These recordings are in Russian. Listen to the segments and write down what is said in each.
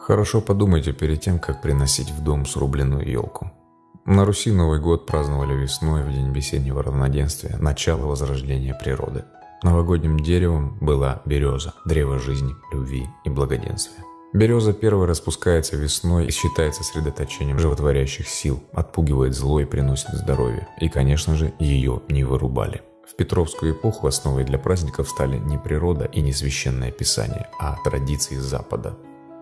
Хорошо подумайте перед тем, как приносить в дом срубленную елку. На Руси Новый год праздновали весной в день весеннего равноденствия, начало возрождения природы. Новогодним деревом была береза, древо жизни, любви и благоденствия. Береза первой распускается весной и считается средоточением животворящих сил, отпугивает зло и приносит здоровье. И, конечно же, ее не вырубали. В Петровскую эпоху основой для праздников стали не природа и не священное писание, а традиции Запада.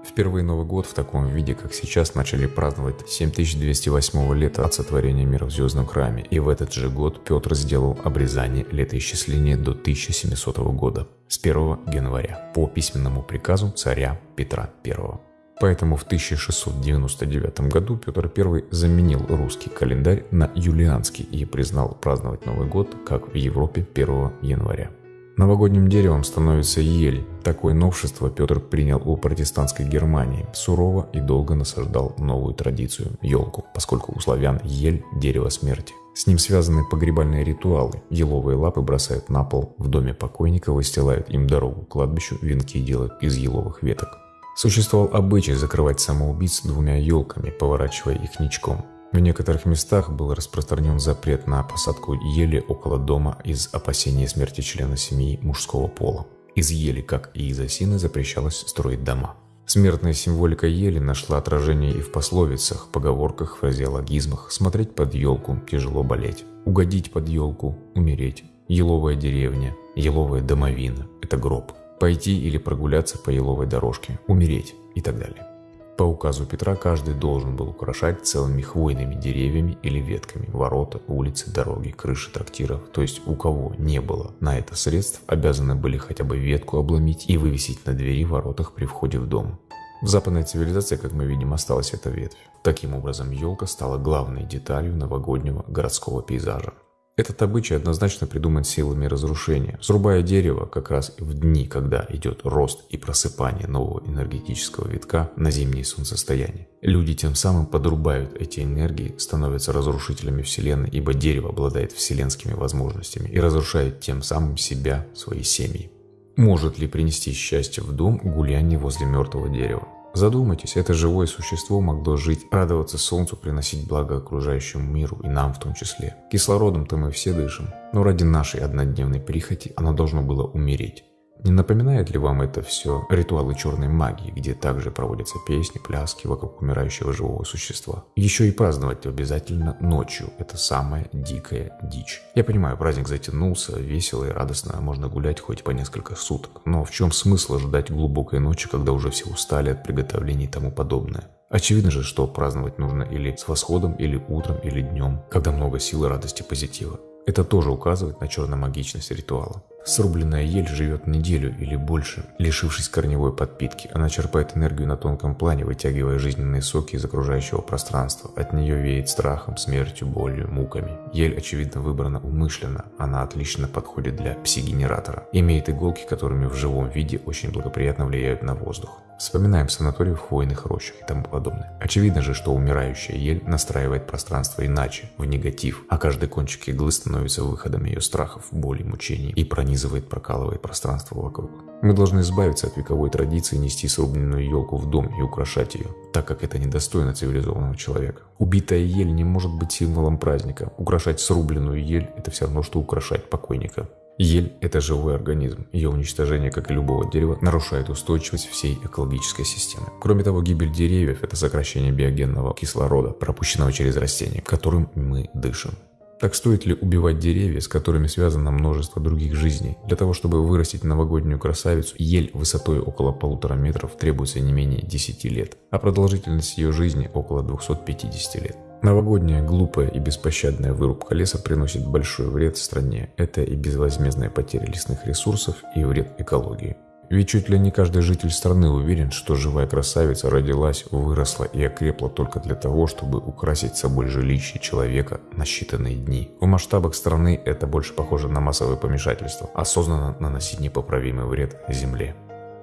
Впервые Новый год в таком виде, как сейчас, начали праздновать 7208 лета от сотворения мира в Звездном храме, и в этот же год Петр сделал обрезание летоисчисления до 1700 года, с 1 января, по письменному приказу царя Петра I. Поэтому в 1699 году Петр I заменил русский календарь на юлианский и признал праздновать Новый год, как в Европе 1 января. Новогодним деревом становится ель. Такое новшество Петр принял у протестантской Германии. Сурово и долго насаждал новую традицию – елку, поскольку у славян ель – дерево смерти. С ним связаны погребальные ритуалы. Еловые лапы бросают на пол, в доме покойника выстилают им дорогу к кладбищу, венки делают из еловых веток. Существовал обычай закрывать самоубийц двумя елками, поворачивая их ничком. В некоторых местах был распространен запрет на посадку ели около дома из опасения смерти члена семьи мужского пола. Из ели, как и из осины, запрещалось строить дома. Смертная символика ели нашла отражение и в пословицах, поговорках, фразеологизмах. Смотреть под елку – тяжело болеть. Угодить под елку – умереть. Еловая деревня, еловая домовина – это гроб. Пойти или прогуляться по еловой дорожке – умереть и так далее. По указу Петра каждый должен был украшать целыми хвойными деревьями или ветками ворота, улицы, дороги, крыши трактиров. То есть у кого не было на это средств, обязаны были хотя бы ветку обломить и вывесить на двери воротах при входе в дом. В западной цивилизации, как мы видим, осталась эта ветвь. Таким образом, елка стала главной деталью новогоднего городского пейзажа. Этот обычай однозначно придуман силами разрушения. Срубая дерево как раз в дни, когда идет рост и просыпание нового энергетического витка на зимние солнцестояния. Люди тем самым подрубают эти энергии, становятся разрушителями Вселенной, ибо дерево обладает вселенскими возможностями и разрушает тем самым себя, свои семьи. Может ли принести счастье в дом гуляние возле мертвого дерева? Задумайтесь, это живое существо могло жить, радоваться солнцу, приносить благо окружающему миру и нам в том числе. Кислородом-то мы все дышим, но ради нашей однодневной прихоти оно должно было умереть. Не напоминает ли вам это все ритуалы черной магии, где также проводятся песни, пляски вокруг умирающего живого существа? Еще и праздновать обязательно ночью. Это самая дикая дичь. Я понимаю, праздник затянулся, весело и радостно, можно гулять хоть по несколько суток. Но в чем смысл ждать глубокой ночи, когда уже все устали от приготовлений и тому подобное? Очевидно же, что праздновать нужно или с восходом, или утром, или днем, когда много силы, радости, позитива. Это тоже указывает на черномагичность ритуала. Срубленная ель живет неделю или больше, лишившись корневой подпитки. Она черпает энергию на тонком плане, вытягивая жизненные соки из окружающего пространства. От нее веет страхом, смертью, болью, муками. Ель, очевидно, выбрана умышленно. Она отлично подходит для пси-генератора. Имеет иголки, которыми в живом виде очень благоприятно влияют на воздух. Вспоминаем санаторий в хвойных рощах и тому подобное. Очевидно же, что умирающая ель настраивает пространство иначе, в негатив, а каждый кончик иглы становится выходом ее страхов, боли, мучений и пронизывает, прокалывает пространство вокруг. Мы должны избавиться от вековой традиции нести срубленную елку в дом и украшать ее, так как это недостойно цивилизованного человека. Убитая ель не может быть символом праздника. Украшать срубленную ель – это все равно, что украшать покойника. Ель – это живой организм. Ее уничтожение, как и любого дерева, нарушает устойчивость всей экологической системы. Кроме того, гибель деревьев – это сокращение биогенного кислорода, пропущенного через растения, которым мы дышим. Так стоит ли убивать деревья, с которыми связано множество других жизней? Для того, чтобы вырастить новогоднюю красавицу, ель высотой около полутора метров требуется не менее 10 лет, а продолжительность ее жизни около 250 лет. Новогодняя, глупая и беспощадная вырубка леса приносит большой вред стране. Это и безвозмездная потеря лесных ресурсов, и вред экологии. Ведь чуть ли не каждый житель страны уверен, что живая красавица родилась, выросла и окрепла только для того, чтобы украсить собой жилище человека на считанные дни. В масштабах страны это больше похоже на массовое помешательство, осознанно наносить непоправимый вред земле.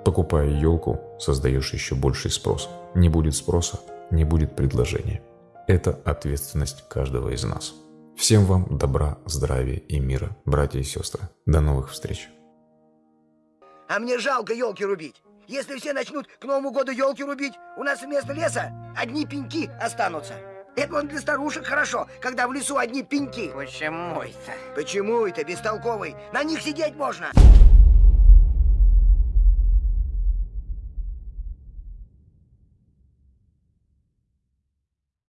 Покупая елку, создаешь еще больший спрос. Не будет спроса, не будет предложения. Это ответственность каждого из нас. Всем вам добра, здравия и мира, братья и сестры. До новых встреч. А мне жалко елки рубить. Если все начнут к Новому году елки рубить, у нас вместо леса одни пеньки останутся. Это вон для старушек хорошо, когда в лесу одни пеньки. Почему это? Почему это, бестолковый? На них сидеть можно.